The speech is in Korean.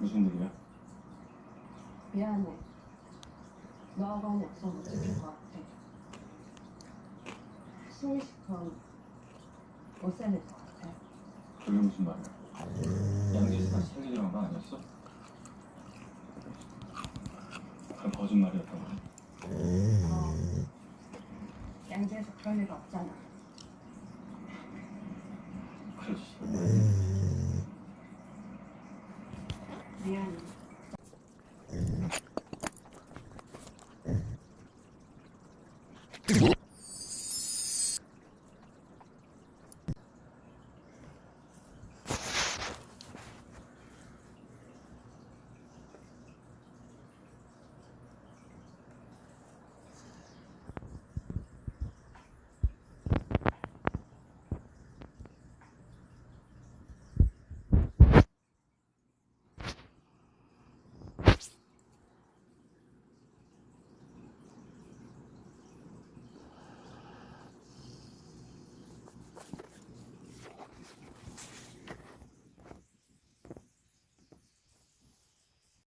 무슨 일이야? 미안해. 너하고는 약속 못 지킬 것 같아. 숨이 시큼 못 살릴 것 같아. 그게 무슨 말이야? 양지수가 생일이란 거 아니었어? 그럼 거짓말이었던 거야? 어. 양지에서 그럴 리가 없잖아. Yeah.